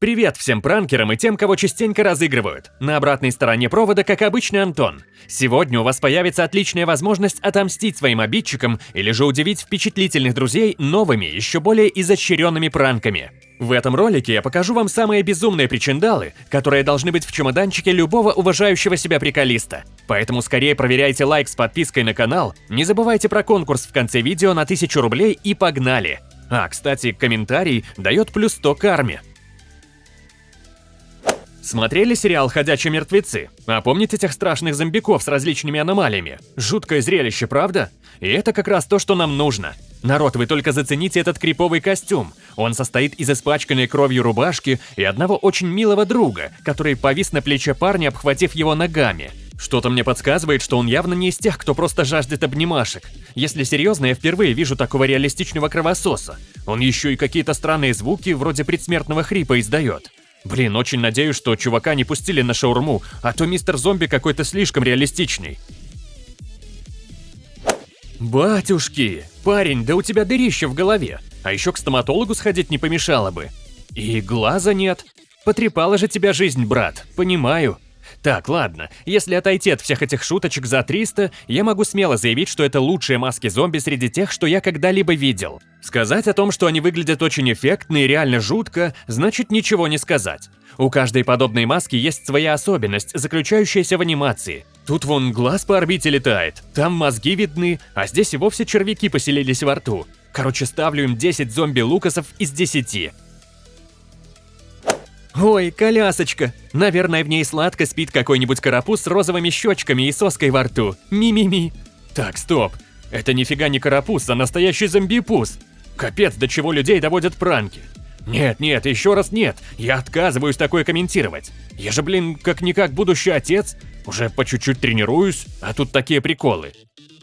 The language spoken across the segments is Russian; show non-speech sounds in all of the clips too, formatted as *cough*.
Привет всем пранкерам и тем, кого частенько разыгрывают. На обратной стороне провода, как обычно, Антон. Сегодня у вас появится отличная возможность отомстить своим обидчикам или же удивить впечатлительных друзей новыми, еще более изощренными пранками. В этом ролике я покажу вам самые безумные причиндалы, которые должны быть в чемоданчике любого уважающего себя приколиста. Поэтому скорее проверяйте лайк с подпиской на канал, не забывайте про конкурс в конце видео на 1000 рублей и погнали! А, кстати, комментарий дает плюс 100 карме. Смотрели сериал «Ходячие мертвецы»? А помните тех страшных зомбиков с различными аномалиями? Жуткое зрелище, правда? И это как раз то, что нам нужно. Народ, вы только зацените этот криповый костюм. Он состоит из испачканной кровью рубашки и одного очень милого друга, который повис на плече парня, обхватив его ногами. Что-то мне подсказывает, что он явно не из тех, кто просто жаждет обнимашек. Если серьезно, я впервые вижу такого реалистичного кровососа. Он еще и какие-то странные звуки, вроде предсмертного хрипа, издает. Блин, очень надеюсь, что чувака не пустили на шаурму, а то мистер зомби какой-то слишком реалистичный. Батюшки, парень, да у тебя дырище в голове. А еще к стоматологу сходить не помешало бы. И глаза нет. Потрепала же тебя жизнь, брат, понимаю. Так, ладно, если отойти от всех этих шуточек за 300, я могу смело заявить, что это лучшие маски зомби среди тех, что я когда-либо видел. Сказать о том, что они выглядят очень эффектно и реально жутко, значит ничего не сказать. У каждой подобной маски есть своя особенность, заключающаяся в анимации. Тут вон глаз по орбите летает, там мозги видны, а здесь и вовсе червяки поселились во рту. Короче, ставлю им 10 зомби-лукасов из 10. Ой, колясочка. Наверное, в ней сладко спит какой-нибудь карапуз с розовыми щечками и соской во рту. Ми-ми-ми. Так, стоп. Это нифига не карапуз, а настоящий зомби-пуз. Капец, до чего людей доводят пранки. Нет, нет, еще раз нет. Я отказываюсь такое комментировать. Я же, блин, как-никак будущий отец. Уже по чуть-чуть тренируюсь, а тут такие приколы.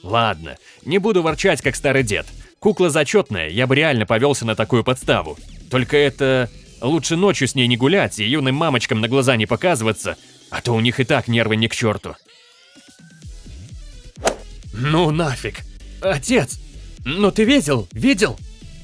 Ладно, не буду ворчать, как старый дед. Кукла зачетная, я бы реально повелся на такую подставу. Только это... Лучше ночью с ней не гулять и юным мамочкам на глаза не показываться, а то у них и так нервы не к черту. Ну нафиг. Отец! Ну ты видел? Видел?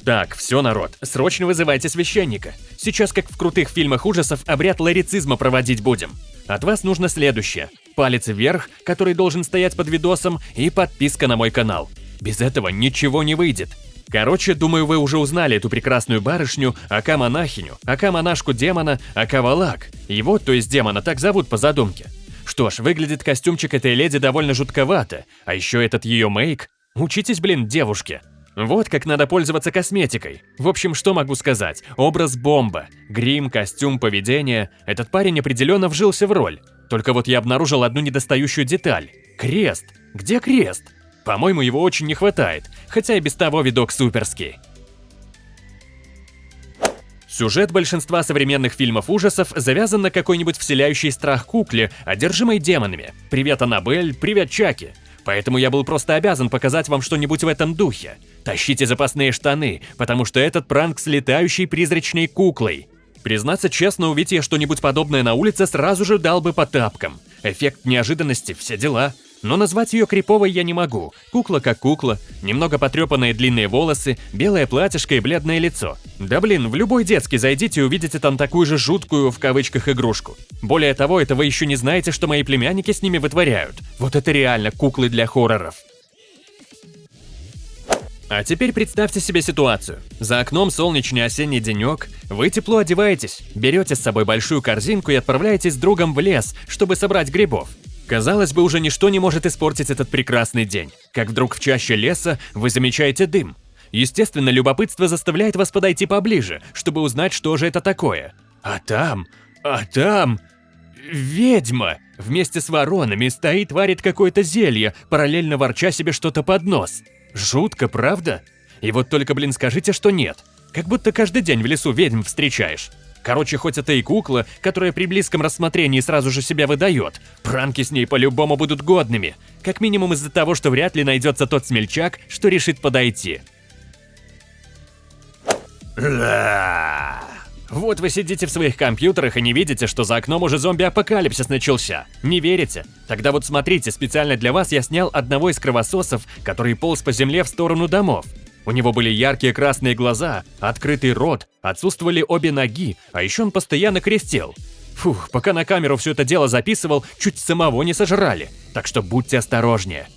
Так, все, народ, срочно вызывайте священника. Сейчас, как в крутых фильмах ужасов, обряд ларицизма проводить будем. От вас нужно следующее. Палец вверх, который должен стоять под видосом, и подписка на мой канал. Без этого ничего не выйдет. Короче, думаю, вы уже узнали эту прекрасную барышню, ака-монахиню, ака-монашку демона, ака-валак. Его, то есть демона, так зовут по задумке. Что ж, выглядит костюмчик этой леди довольно жутковато, а еще этот ее мейк. Учитесь, блин, девушки. Вот как надо пользоваться косметикой. В общем, что могу сказать? Образ бомба. Грим, костюм, поведение. Этот парень определенно вжился в роль. Только вот я обнаружил одну недостающую деталь. Крест. Где крест? По-моему, его очень не хватает, хотя и без того видок суперский. Сюжет большинства современных фильмов ужасов завязан на какой-нибудь вселяющей страх кукле, одержимой демонами. Привет, Аннабель, привет, Чаки. Поэтому я был просто обязан показать вам что-нибудь в этом духе. Тащите запасные штаны, потому что этот пранк с летающей призрачной куклой. Признаться честно, увидеть я что-нибудь подобное на улице, сразу же дал бы по тапкам. Эффект неожиданности, все дела. Но назвать ее криповой я не могу. Кукла как кукла, немного потрепанные длинные волосы, белое платьишко и бледное лицо. Да блин, в любой детский зайдите и увидите там такую же жуткую, в кавычках, игрушку. Более того, это вы еще не знаете, что мои племянники с ними вытворяют. Вот это реально куклы для хорроров. А теперь представьте себе ситуацию. За окном солнечный осенний денек, вы тепло одеваетесь, берете с собой большую корзинку и отправляетесь с другом в лес, чтобы собрать грибов. Казалось бы, уже ничто не может испортить этот прекрасный день. Как вдруг в чаще леса вы замечаете дым. Естественно, любопытство заставляет вас подойти поближе, чтобы узнать, что же это такое. А там, а там... Ведьма! Вместе с воронами стоит, варит какое-то зелье, параллельно ворча себе что-то под нос. Жутко, правда? И вот только, блин, скажите, что нет. Как будто каждый день в лесу ведьм встречаешь. Короче, хоть это и кукла, которая при близком рассмотрении сразу же себя выдает, пранки с ней по-любому будут годными. Как минимум из-за того, что вряд ли найдется тот смельчак, что решит подойти. Вот вы сидите в своих компьютерах и не видите, что за окном уже зомби-апокалипсис начался. Не верите? Тогда вот смотрите, специально для вас я снял одного из кровососов, который полз по земле в сторону домов. У него были яркие красные глаза, открытый рот, отсутствовали обе ноги, а еще он постоянно крестил. Фух, пока на камеру все это дело записывал, чуть самого не сожрали, так что будьте осторожнее.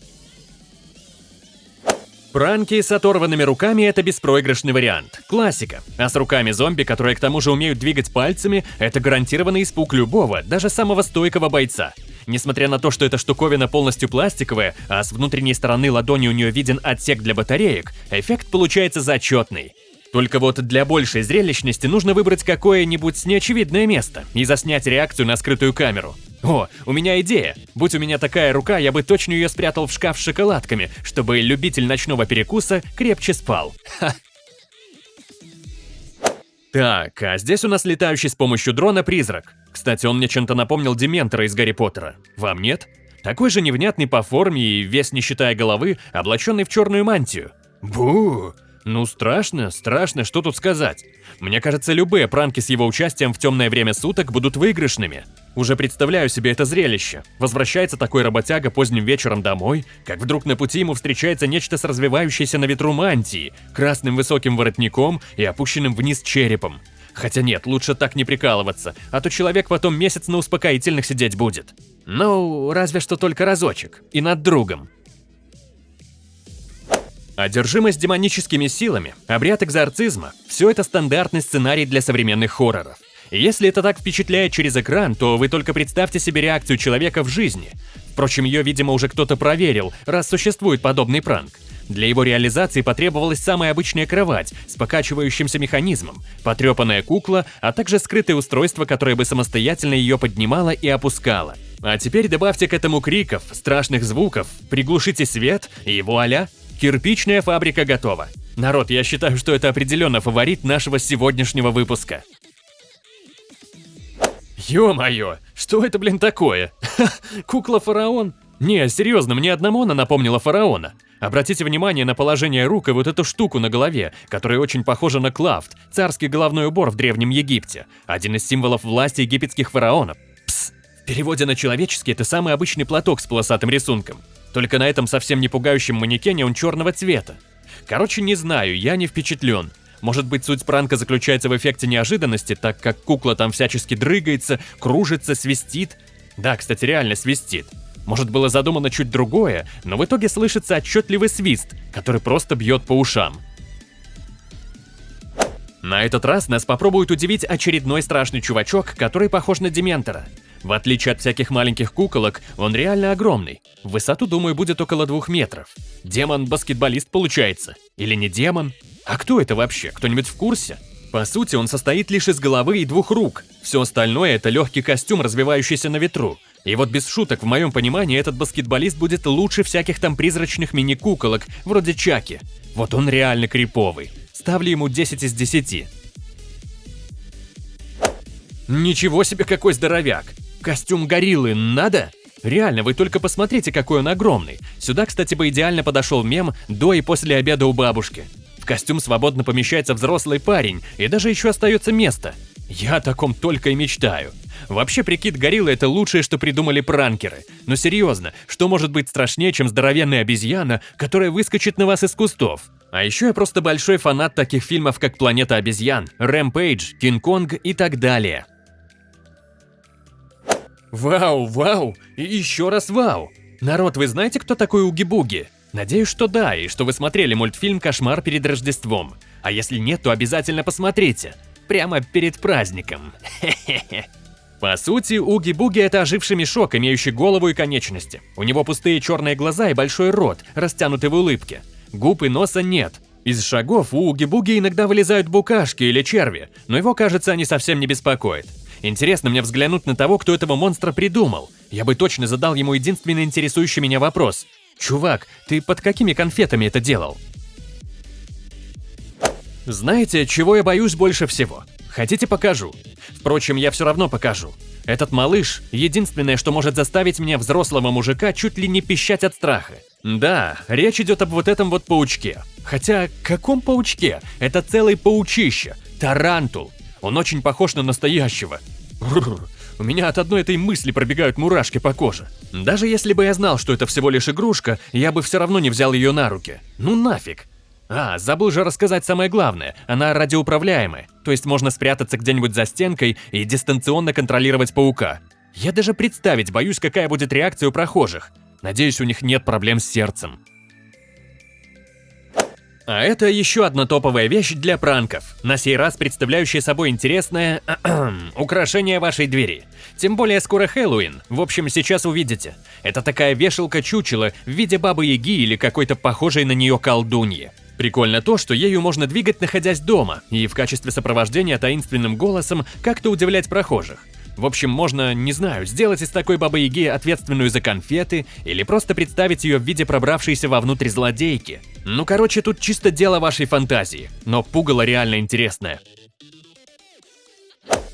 Пранки с оторванными руками – это беспроигрышный вариант. Классика. А с руками зомби, которые к тому же умеют двигать пальцами, это гарантированный испуг любого, даже самого стойкого бойца. Несмотря на то, что эта штуковина полностью пластиковая, а с внутренней стороны ладони у нее виден отсек для батареек, эффект получается зачетный. Только вот для большей зрелищности нужно выбрать какое-нибудь неочевидное место и заснять реакцию на скрытую камеру. О, у меня идея. Будь у меня такая рука, я бы точно ее спрятал в шкаф с шоколадками, чтобы любитель ночного перекуса крепче спал. Ха. Так, а здесь у нас летающий с помощью дрона призрак. Кстати, он мне чем-то напомнил Дементора из Гарри Поттера. Вам нет? Такой же невнятный по форме и весь не считая головы, облаченный в черную мантию. Бу! Ну страшно, страшно, что тут сказать. Мне кажется, любые пранки с его участием в темное время суток будут выигрышными. Уже представляю себе это зрелище. Возвращается такой работяга поздним вечером домой, как вдруг на пути ему встречается нечто с развивающейся на ветру мантией, красным высоким воротником и опущенным вниз черепом. Хотя нет, лучше так не прикалываться, а то человек потом месяц на успокоительных сидеть будет. Ну, разве что только разочек. И над другом. Одержимость демоническими силами, обряд экзорцизма – все это стандартный сценарий для современных хорроров. Если это так впечатляет через экран, то вы только представьте себе реакцию человека в жизни. Впрочем, ее, видимо, уже кто-то проверил, раз существует подобный пранк. Для его реализации потребовалась самая обычная кровать с покачивающимся механизмом, потрепанная кукла, а также скрытое устройство, которое бы самостоятельно ее поднимало и опускало. А теперь добавьте к этому криков, страшных звуков, приглушите свет и вуаля, Кирпичная фабрика готова. Народ, я считаю, что это определенно фаворит нашего сегодняшнего выпуска. Ё-моё, что это, блин, такое? *laughs* Кукла-фараон? Не, серьезно, мне одному она напомнила фараона. Обратите внимание на положение рук и вот эту штуку на голове, которая очень похожа на клафт, царский головной убор в Древнем Египте, один из символов власти египетских фараонов. Пс, в переводе на человеческий это самый обычный платок с полосатым рисунком. Только на этом совсем не пугающем манекене он черного цвета. Короче, не знаю, я не впечатлен. Может быть, суть пранка заключается в эффекте неожиданности, так как кукла там всячески дрыгается, кружится, свистит. Да, кстати, реально свистит. Может, было задумано чуть другое, но в итоге слышится отчетливый свист, который просто бьет по ушам. На этот раз нас попробует удивить очередной страшный чувачок, который похож на Дементора. В отличие от всяких маленьких куколок, он реально огромный. В высоту, думаю, будет около двух метров. Демон-баскетболист получается. Или не демон? А кто это вообще? Кто-нибудь в курсе? По сути, он состоит лишь из головы и двух рук. Все остальное – это легкий костюм, развивающийся на ветру. И вот без шуток, в моем понимании, этот баскетболист будет лучше всяких там призрачных мини-куколок, вроде Чаки. Вот он реально криповый. Ставлю ему 10 из 10. Ничего себе какой здоровяк! Костюм гориллы надо? Реально, вы только посмотрите, какой он огромный. Сюда, кстати, бы идеально подошел мем до и после обеда у бабушки. В костюм свободно помещается взрослый парень, и даже еще остается место. Я о таком только и мечтаю. Вообще, прикид гориллы – это лучшее, что придумали пранкеры. Но серьезно, что может быть страшнее, чем здоровенная обезьяна, которая выскочит на вас из кустов? А еще я просто большой фанат таких фильмов, как «Планета обезьян», «Рэмпейдж», «Кинг-Конг» и так далее. Вау, вау, и еще раз вау. Народ, вы знаете, кто такой Уги-Буги? Надеюсь, что да, и что вы смотрели мультфильм «Кошмар перед Рождеством». А если нет, то обязательно посмотрите. Прямо перед праздником. Хе-хе-хе. По сути, Уги-Буги – это оживший мешок, имеющий голову и конечности. У него пустые черные глаза и большой рот, растянутый в улыбке. Губ и носа нет. Из шагов у Уги-Буги иногда вылезают букашки или черви, но его, кажется, они совсем не беспокоят. Интересно мне взглянуть на того, кто этого монстра придумал. Я бы точно задал ему единственный интересующий меня вопрос. «Чувак, ты под какими конфетами это делал?» Знаете, чего я боюсь больше всего? Хотите покажу? Впрочем, я все равно покажу. Этот малыш – единственное, что может заставить меня, взрослого мужика, чуть ли не пищать от страха. Да, речь идет об вот этом вот паучке. Хотя, каком паучке? Это целый паучище. Тарантул. Он очень похож на настоящего. У меня от одной этой мысли пробегают мурашки по коже. Даже если бы я знал, что это всего лишь игрушка, я бы все равно не взял ее на руки. Ну нафиг. А, забыл же рассказать самое главное, она радиоуправляемая, то есть можно спрятаться где-нибудь за стенкой и дистанционно контролировать паука. Я даже представить боюсь, какая будет реакция у прохожих. Надеюсь, у них нет проблем с сердцем. А это еще одна топовая вещь для пранков, на сей раз представляющая собой интересное *clears throat* украшение вашей двери. Тем более скоро Хэллоуин, в общем сейчас увидите. Это такая вешалка-чучело в виде бабы-яги или какой-то похожей на нее колдуньи. Прикольно то, что ею можно двигать, находясь дома, и в качестве сопровождения таинственным голосом как-то удивлять прохожих. В общем, можно, не знаю, сделать из такой бабы-яги ответственную за конфеты или просто представить ее в виде пробравшейся вовнутрь злодейки. Ну короче, тут чисто дело вашей фантазии, но пугало реально интересное.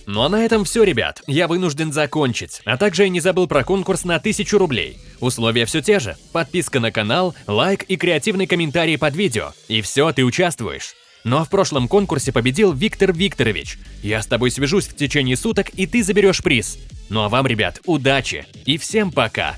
Ну а на этом все, ребят, я вынужден закончить, а также я не забыл про конкурс на 1000 рублей. Условия все те же, подписка на канал, лайк и креативный комментарий под видео, и все, ты участвуешь. Ну а в прошлом конкурсе победил Виктор Викторович. Я с тобой свяжусь в течение суток, и ты заберешь приз. Ну а вам, ребят, удачи и всем пока!